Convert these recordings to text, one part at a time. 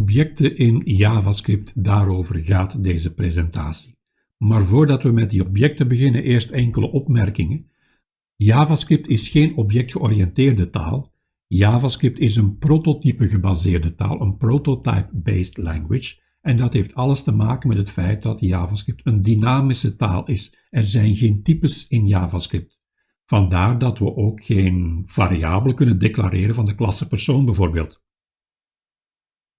Objecten in JavaScript, daarover gaat deze presentatie. Maar voordat we met die objecten beginnen, eerst enkele opmerkingen. JavaScript is geen objectgeoriënteerde taal. JavaScript is een prototype gebaseerde taal, een prototype-based language. En dat heeft alles te maken met het feit dat JavaScript een dynamische taal is. Er zijn geen types in JavaScript. Vandaar dat we ook geen variabelen kunnen declareren van de klasse persoon bijvoorbeeld.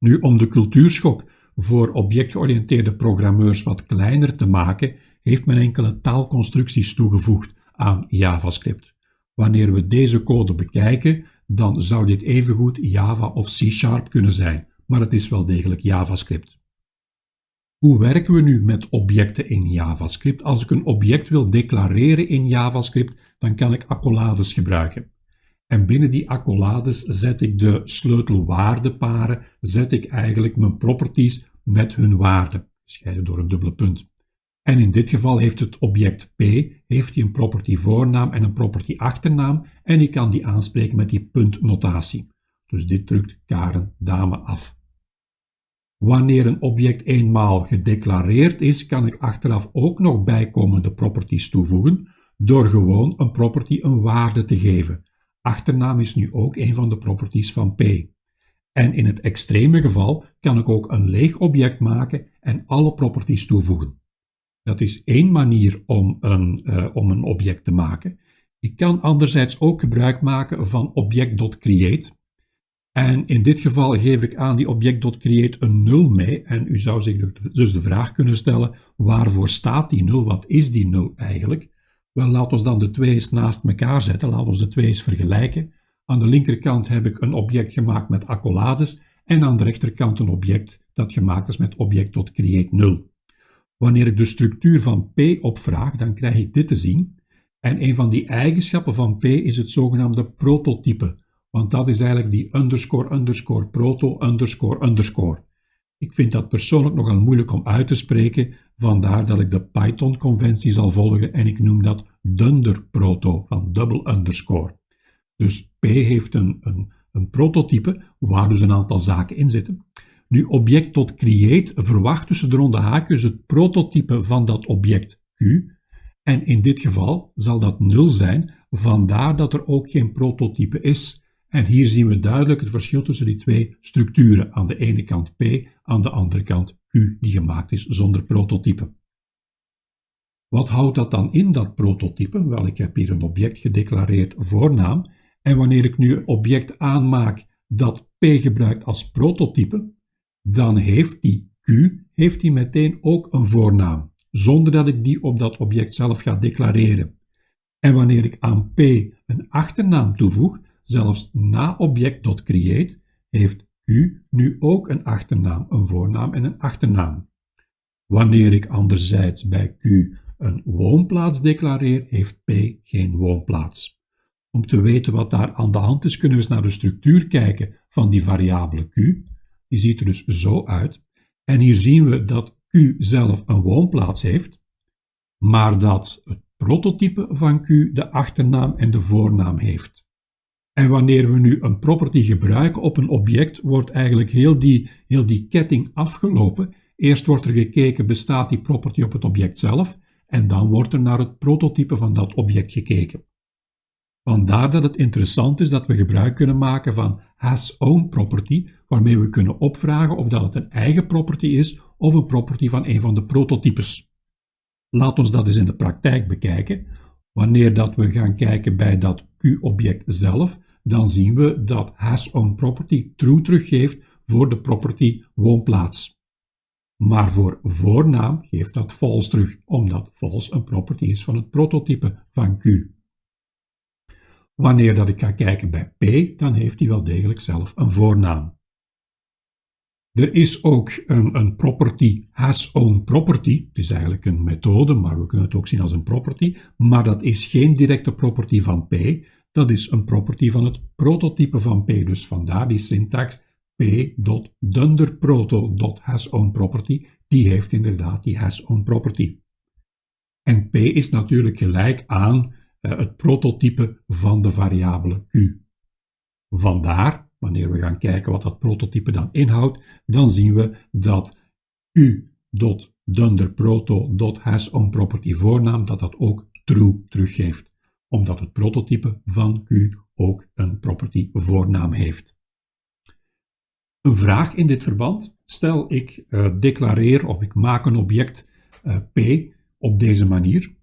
Nu, om de cultuurschok voor objectgeoriënteerde programmeurs wat kleiner te maken, heeft men enkele taalconstructies toegevoegd aan JavaScript. Wanneer we deze code bekijken, dan zou dit evengoed Java of C-sharp kunnen zijn, maar het is wel degelijk JavaScript. Hoe werken we nu met objecten in JavaScript? Als ik een object wil declareren in JavaScript, dan kan ik accolades gebruiken. En binnen die accolades zet ik de sleutelwaardeparen, zet ik eigenlijk mijn properties met hun waarde, gescheiden door een dubbele punt. En in dit geval heeft het object P heeft hij een property voornaam en een property achternaam en ik kan die aanspreken met die puntnotatie. Dus dit drukt Karen dame af. Wanneer een object eenmaal gedeclareerd is, kan ik achteraf ook nog bijkomende properties toevoegen door gewoon een property een waarde te geven. Achternaam is nu ook een van de properties van P. En in het extreme geval kan ik ook een leeg object maken en alle properties toevoegen. Dat is één manier om een, uh, om een object te maken. Ik kan anderzijds ook gebruik maken van object.create. En in dit geval geef ik aan die object.create een 0 mee. En u zou zich dus de vraag kunnen stellen, waarvoor staat die 0? Wat is die 0 eigenlijk? Wel, laten we dan de twee eens naast elkaar zetten. Laten we de twee eens vergelijken. Aan de linkerkant heb ik een object gemaakt met accolades en aan de rechterkant een object dat gemaakt is met object.create 0. Wanneer ik de structuur van P opvraag, dan krijg ik dit te zien. En een van die eigenschappen van P is het zogenaamde prototype, want dat is eigenlijk die underscore underscore proto underscore underscore. Ik vind dat persoonlijk nogal moeilijk om uit te spreken, vandaar dat ik de Python-conventie zal volgen en ik noem dat dunder proto van double underscore. Dus P heeft een, een, een prototype waar dus een aantal zaken in zitten. Nu, object tot create verwacht tussen de ronde haakjes het prototype van dat object Q. En in dit geval zal dat 0 zijn, vandaar dat er ook geen prototype is. En hier zien we duidelijk het verschil tussen die twee structuren. Aan de ene kant P, aan de andere kant Q, die gemaakt is zonder prototype. Wat houdt dat dan in, dat prototype? Wel, ik heb hier een object gedeclareerd voornaam. En wanneer ik nu een object aanmaak dat P gebruikt als prototype, dan heeft die Q heeft die meteen ook een voornaam, zonder dat ik die op dat object zelf ga declareren. En wanneer ik aan P een achternaam toevoeg, zelfs na object.create, heeft Q nu ook een achternaam, een voornaam en een achternaam. Wanneer ik anderzijds bij Q een woonplaats declareer, heeft P geen woonplaats. Om te weten wat daar aan de hand is, kunnen we eens naar de structuur kijken van die variabele q. Die ziet er dus zo uit. En hier zien we dat q zelf een woonplaats heeft, maar dat het prototype van q de achternaam en de voornaam heeft. En wanneer we nu een property gebruiken op een object, wordt eigenlijk heel die, heel die ketting afgelopen. Eerst wordt er gekeken, bestaat die property op het object zelf? En dan wordt er naar het prototype van dat object gekeken. Vandaar dat het interessant is dat we gebruik kunnen maken van has own property, waarmee we kunnen opvragen of dat het een eigen property is of een property van een van de prototypes. Laat ons dat eens in de praktijk bekijken. Wanneer dat we gaan kijken bij dat Q-object zelf, dan zien we dat has own property true teruggeeft voor de property woonplaats. Maar voor voornaam geeft dat false terug, omdat false een property is van het prototype van Q. Wanneer dat ik ga kijken bij P, dan heeft hij wel degelijk zelf een voornaam. Er is ook een, een property has own property. Het is eigenlijk een methode, maar we kunnen het ook zien als een property. Maar dat is geen directe property van P. Dat is een property van het prototype van P. Dus vandaar die syntax p.dunderproto.hasOwnProperty. Die heeft inderdaad die has own property. En P is natuurlijk gelijk aan eh, het prototype van de variabele q. Vandaar wanneer we gaan kijken wat dat prototype dan inhoudt, dan zien we dat q.dunderproto.hasOwnProperty voornaam, dat dat ook true teruggeeft, omdat het prototype van q ook een property voornaam heeft. Een vraag in dit verband. Stel ik uh, declareer of ik maak een object uh, P op deze manier.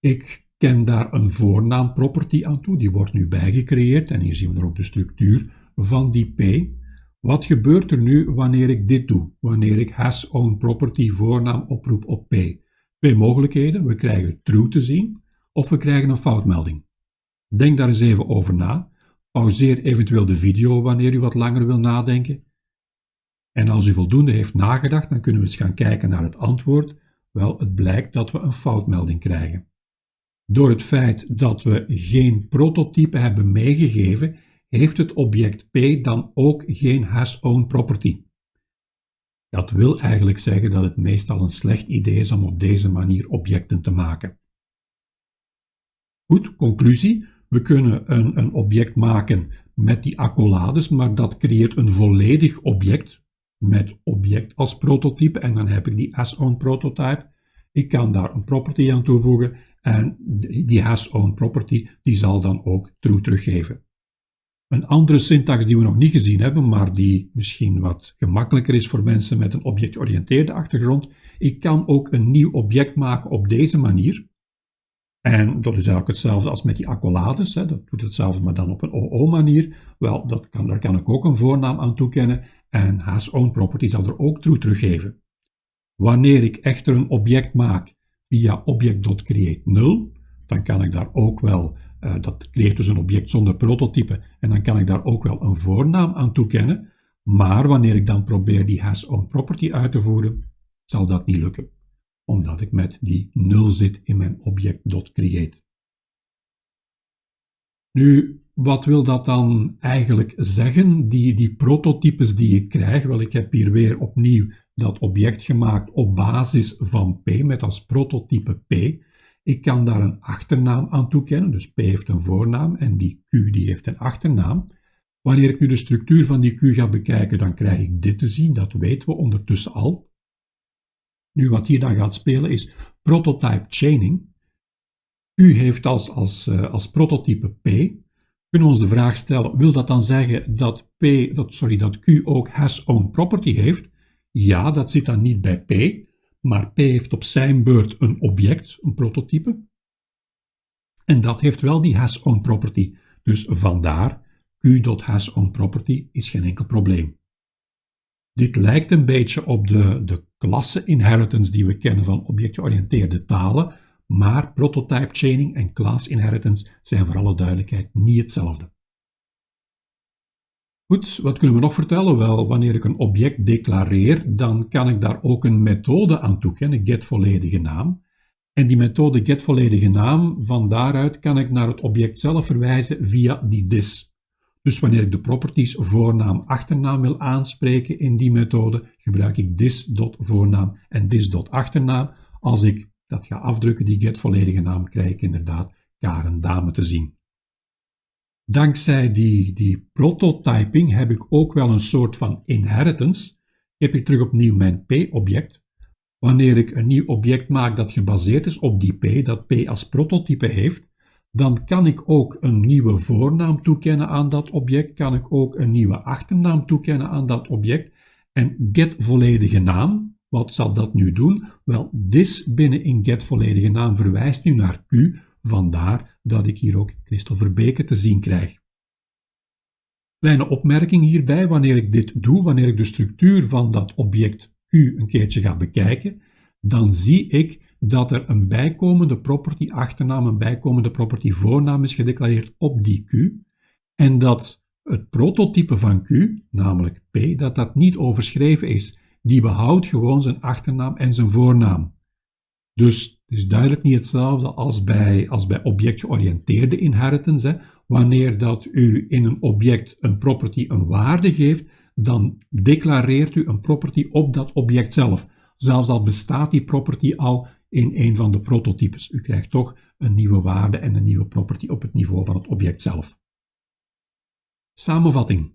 Ik ken daar een voornaam property aan toe, die wordt nu bijgecreëerd en hier zien we ook de structuur van die P. Wat gebeurt er nu wanneer ik dit doe? Wanneer ik has own property voornaam oproep op P? Twee mogelijkheden. We krijgen true te zien of we krijgen een foutmelding. Denk daar eens even over na. Pauzeer eventueel de video wanneer u wat langer wil nadenken. En als u voldoende heeft nagedacht, dan kunnen we eens gaan kijken naar het antwoord. Wel, het blijkt dat we een foutmelding krijgen. Door het feit dat we geen prototype hebben meegegeven, heeft het object P dan ook geen has-own property. Dat wil eigenlijk zeggen dat het meestal een slecht idee is om op deze manier objecten te maken. Goed, conclusie. We kunnen een, een object maken met die accolades, maar dat creëert een volledig object met object als prototype en dan heb ik die as-own prototype. Ik kan daar een property aan toevoegen en die has-own property die zal dan ook true teruggeven. Een andere syntax die we nog niet gezien hebben, maar die misschien wat gemakkelijker is voor mensen met een objectgeoriënteerde achtergrond. Ik kan ook een nieuw object maken op deze manier. En dat is eigenlijk hetzelfde als met die accolades. Hè. Dat doet hetzelfde, maar dan op een OO-manier. Wel, dat kan, daar kan ik ook een voornaam aan toekennen. En has own property zal er ook true teruggeven. Wanneer ik echter een object maak via object.create 0, dan kan ik daar ook wel, uh, dat creëert dus een object zonder prototype, en dan kan ik daar ook wel een voornaam aan toekennen. Maar wanneer ik dan probeer die has own property uit te voeren, zal dat niet lukken omdat ik met die 0 zit in mijn object.create. Nu, wat wil dat dan eigenlijk zeggen, die, die prototypes die ik krijg? Wel, ik heb hier weer opnieuw dat object gemaakt op basis van P, met als prototype P. Ik kan daar een achternaam aan toekennen, dus P heeft een voornaam en die Q die heeft een achternaam. Wanneer ik nu de structuur van die Q ga bekijken, dan krijg ik dit te zien, dat weten we ondertussen al. Nu, wat hier dan gaat spelen is prototype chaining. U heeft als, als, uh, als prototype P. Kunnen we ons de vraag stellen, wil dat dan zeggen dat, P, dat, sorry, dat Q ook has own property heeft? Ja, dat zit dan niet bij P, maar P heeft op zijn beurt een object, een prototype. En dat heeft wel die has own property. Dus vandaar, Q.has own property is geen enkel probleem. Dit lijkt een beetje op de, de klasse inheritance die we kennen van objectgeoriënteerde talen, maar prototype chaining en class inheritance zijn voor alle duidelijkheid niet hetzelfde. Goed, wat kunnen we nog vertellen? Wel, wanneer ik een object declareer, dan kan ik daar ook een methode aan toekennen, get volledige naam. En die methode get volledige naam, van daaruit kan ik naar het object zelf verwijzen via die dis. Dus wanneer ik de properties voornaam achternaam wil aanspreken in die methode, gebruik ik this.voornaam en this.achternaam. Als ik dat ga afdrukken, die get volledige naam, krijg ik inderdaad Karen Dame te zien. Dankzij die, die prototyping heb ik ook wel een soort van inheritance. Ik heb hier terug opnieuw mijn P-object. Wanneer ik een nieuw object maak dat gebaseerd is op die P, dat P als prototype heeft, dan kan ik ook een nieuwe voornaam toekennen aan dat object, kan ik ook een nieuwe achternaam toekennen aan dat object. En get volledige naam, wat zal dat nu doen? Wel, this binnen in get volledige naam verwijst nu naar Q, vandaar dat ik hier ook Christel Verbeke te zien krijg. Kleine opmerking hierbij, wanneer ik dit doe, wanneer ik de structuur van dat object Q een keertje ga bekijken, dan zie ik dat er een bijkomende property achternaam, een bijkomende property voornaam is gedeclareerd op die Q en dat het prototype van Q, namelijk P, dat dat niet overschreven is. Die behoudt gewoon zijn achternaam en zijn voornaam. Dus het is duidelijk niet hetzelfde als bij, als bij objectgeoriënteerde inheritance. Hè. Wanneer dat u in een object een property een waarde geeft, dan declareert u een property op dat object zelf. Zelfs al bestaat die property al in een van de prototypes. U krijgt toch een nieuwe waarde en een nieuwe property op het niveau van het object zelf. Samenvatting.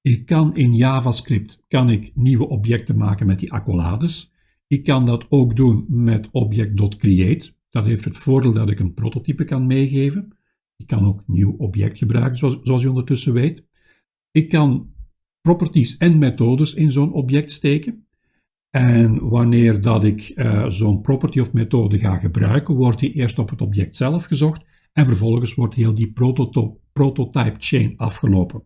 Ik kan in JavaScript kan ik nieuwe objecten maken met die accolades. Ik kan dat ook doen met object.create. Dat heeft het voordeel dat ik een prototype kan meegeven. Ik kan ook nieuw object gebruiken, zoals, zoals je ondertussen weet. Ik kan properties en methodes in zo'n object steken. En wanneer dat ik uh, zo'n property of methode ga gebruiken, wordt die eerst op het object zelf gezocht en vervolgens wordt heel die prototype chain afgelopen.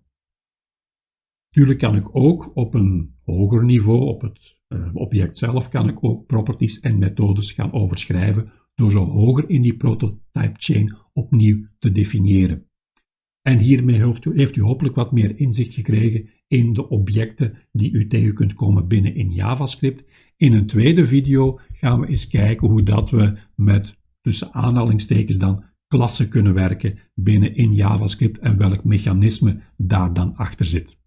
Natuurlijk kan ik ook op een hoger niveau, op het uh, object zelf, kan ik ook properties en methodes gaan overschrijven door zo hoger in die prototype chain opnieuw te definiëren. En hiermee heeft u, heeft u hopelijk wat meer inzicht gekregen in de objecten die u tegen kunt komen binnen in JavaScript. In een tweede video gaan we eens kijken hoe dat we met tussen aanhalingstekens dan klassen kunnen werken binnen in JavaScript en welk mechanisme daar dan achter zit.